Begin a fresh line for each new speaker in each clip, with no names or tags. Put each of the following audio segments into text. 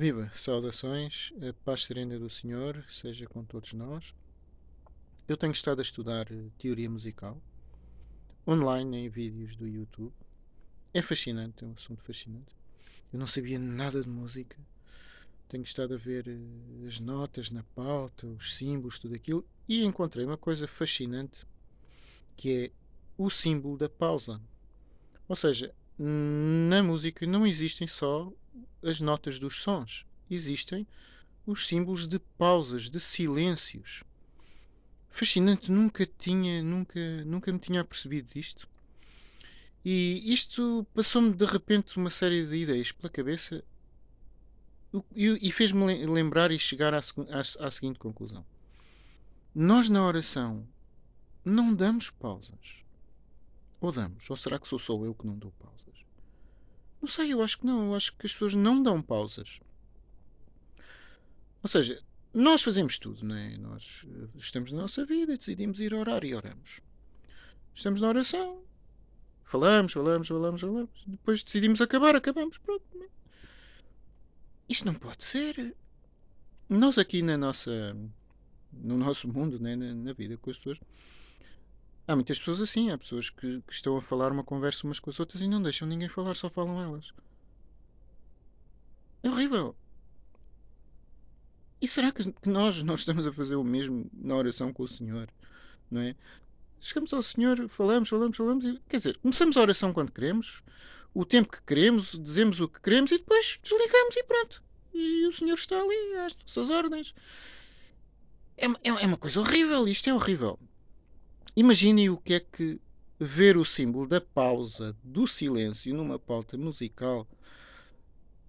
Viva! Saudações, a paz serena do Senhor seja com todos nós. Eu tenho estado a estudar eh, teoria musical online em vídeos do YouTube. É fascinante, é um assunto fascinante. Eu não sabia nada de música. Tenho estado a ver eh, as notas na pauta, os símbolos, tudo aquilo, e encontrei uma coisa fascinante que é o símbolo da pausa. Ou seja, na música não existem só as notas dos sons, existem os símbolos de pausas, de silêncios. Fascinante, nunca tinha, nunca, nunca me tinha percebido disto. E isto passou-me de repente uma série de ideias pela cabeça e, fez-me lembrar e chegar à, à, à seguinte conclusão. Nós na oração não damos pausas. Ou damos? Ou será que sou só eu que não dou pausas? Não sei, eu acho que não. Eu acho que as pessoas não dão pausas. Ou seja, nós fazemos tudo, não é? Nós eh, estamos na nossa vida decidimos ir orar e oramos. Estamos na oração, falamos, falamos, falamos, falamos. Depois decidimos acabar, acabamos. Pronto. Isto não pode ser. Nós aqui na nossa, no nosso mundo, né? na, na vida com as pessoas, Há muitas pessoas assim, há pessoas que, que, estão a falar uma conversa umas com as outras e não deixam ninguém falar, só falam elas. É horrível. E será que nós não estamos a fazer o mesmo na oração com o Senhor? Não é? Chegamos ao Senhor, falamos, falamos, falamos, e, quer dizer, começamos a oração quando queremos, o tempo que queremos, dizemos o que queremos e depois desligamos e pronto. E o Senhor está ali às nossas ordens. É, é, é uma coisa horrível, isto é horrível. Imaginem o que é que ver o símbolo da pausa, do silêncio numa pauta musical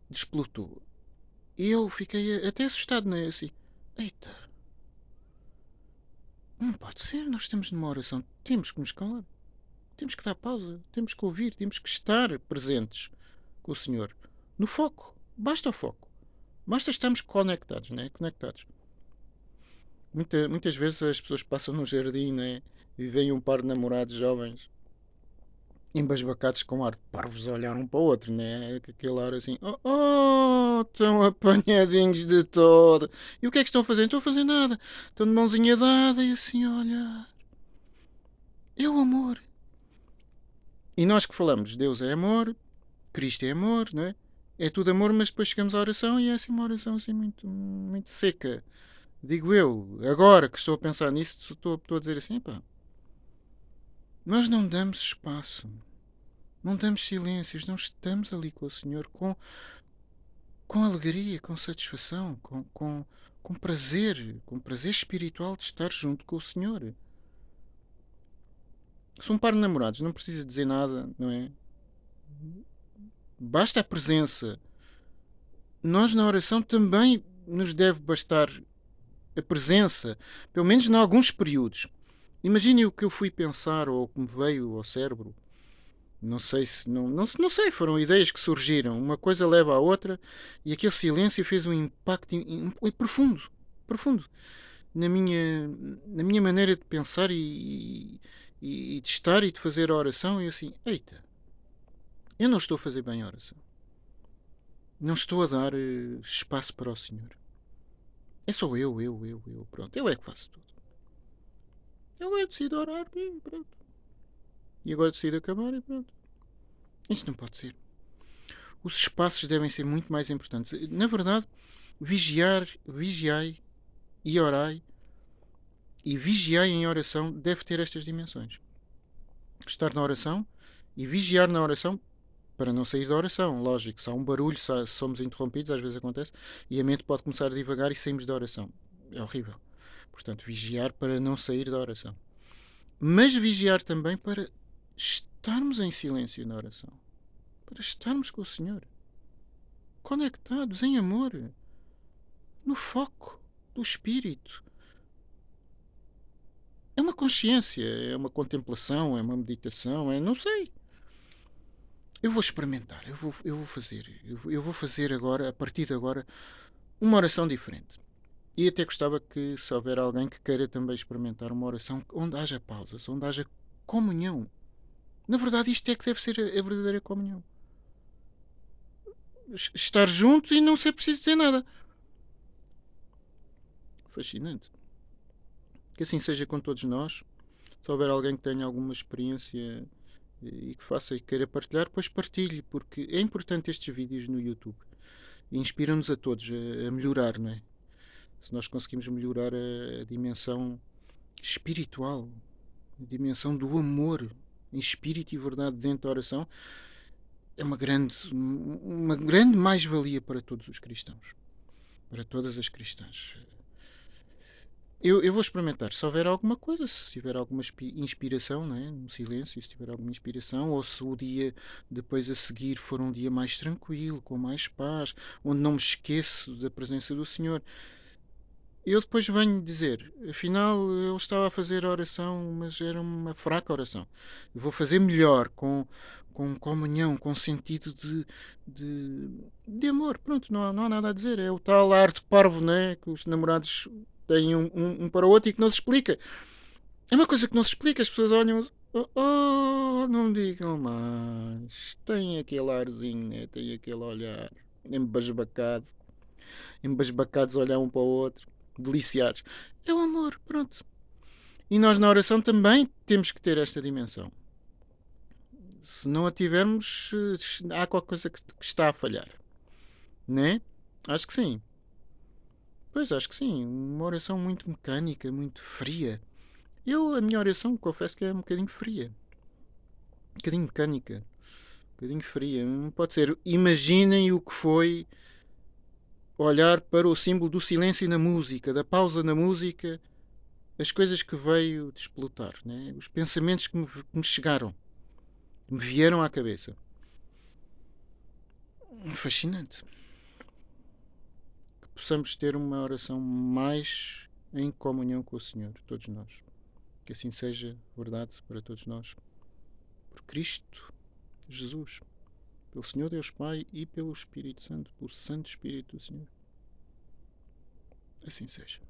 desplotou. Eu fiquei até assustado, não é? Assim, eita, não pode ser, nós estamos numa oração, temos que nos calar, temos que dar pausa, temos que ouvir, temos que estar presentes com o Senhor, no foco, basta o foco, basta estarmos conectados, não é? Conectados. Muita, muitas vezes as pessoas passam no jardim, não é? E vem um par de namorados jovens embasbacados com ar de parvos a olhar um para o outro, né? Aquele ar assim, oh, oh, estão apanhadinhos de todo. E o que é que estão a fazer? Não estão a fazer nada. Estão de mãozinha dada e assim a olhar. É o amor. E nós que falamos, Deus é amor, Cristo é amor, não é? É tudo amor, mas depois chegamos à oração e é assim uma oração assim muito, muito seca. Digo eu, agora que estou a pensar nisso, estou, estou a dizer assim, pá, nós não damos espaço, não damos silêncios, não estamos ali com o Senhor com, com alegria, com satisfação, com, com, com prazer, com prazer espiritual de estar junto com o Senhor. Se um par de namorados não precisa dizer nada, não é? Basta a presença. Nós na oração também nos deve bastar a presença, pelo menos em alguns períodos. Imagine o que eu fui pensar ou o que me veio ao cérebro. Não sei se. Não, não, não sei, foram ideias que surgiram. Uma coisa leva à outra e aquele silêncio fez um impacto in, in, profundo. Profundo. Na minha, na minha maneira de pensar e, e, e de estar e de fazer a oração. E assim, eita, eu não estou a fazer bem a oração. Não estou a dar uh, espaço para o Senhor. É só eu, eu, eu, eu. Pronto, eu é que faço tudo. Agora decido orar e pronto. E agora decido acabar e pronto. Isto não pode ser. Os espaços devem ser muito mais importantes. Na verdade, vigiar, vigiai e orai e vigiai em oração deve ter estas dimensões. Estar na oração e vigiar na oração para não sair da oração. Lógico, se há um barulho, se somos interrompidos, às vezes acontece, e a mente pode começar a divagar e saímos da oração. É horrível. Portanto, vigiar para não sair da oração. Mas vigiar também para estarmos em silêncio na oração. Para estarmos com o Senhor. Conectados em amor. No foco do Espírito. É uma consciência, é uma contemplação, é uma meditação, é não sei. Eu vou experimentar, eu vou, eu vou fazer, eu, vou fazer agora, a partir de agora, uma oração diferente. E até gostava que, se houver alguém que queira também experimentar uma oração onde haja pausas, onde haja comunhão. Na verdade, isto é que deve ser a verdadeira comunhão. estar juntos e não ser preciso dizer nada. Fascinante. Que assim seja com todos nós. Se houver alguém que tenha alguma experiência e que faça e queira partilhar, pois partilhe, porque é importante estes vídeos no YouTube. Inspiram-nos a todos a, melhorar, não é? Se nós conseguimos melhorar a, a dimensão espiritual, a dimensão do amor em espírito e verdade dentro da oração, é uma grande, uma grande mais-valia para todos os cristãos, para todas as cristãs. Eu, eu vou experimentar. Se houver alguma coisa, se tiver alguma inspiração, né? no silêncio, se tiver alguma inspiração, ou se o dia depois a seguir for um dia mais tranquilo, com mais paz, onde não me esqueço da presença do Senhor, eu depois venho dizer, afinal eu estava a fazer oração, mas era uma fraca oração. Eu vou fazer melhor, com, com comunhão, com sentido de, de, de amor. Pronto, não há, não há nada a dizer. É o tal arte parvo, né? Que os namorados têm um, um, um, para o outro e que não se explica. É uma coisa que não se explica, as pessoas olham. Oh, oh não digam mais. Tem aquele arzinho, né? tem aquele olhar embasbacado. Embasbacados olhar um para o outro, deliciados. É o amor, pronto. E nós na oração também temos que ter esta dimensão. Se não a tivermos, há qualquer coisa que está a falhar. Né? Acho que sim. Pois acho que sim, uma oração muito mecânica, muito fria. Eu, a minha oração, confesso que é um bocadinho fria. Um bocadinho mecânica. Um bocadinho fria. Não pode ser. Imaginem o que foi olhar para o símbolo do silêncio na música, da pausa na música, as coisas que veio desplotar, né? os pensamentos que me, que me chegaram, que me vieram à cabeça. Fascinante possamos ter uma oração mais em comunhão com o Senhor, todos nós. Que assim seja verdade para todos nós. Por Cristo Jesus, pelo Senhor Deus Pai e pelo Espírito Santo, pelo Santo Espírito do Senhor. Assim seja.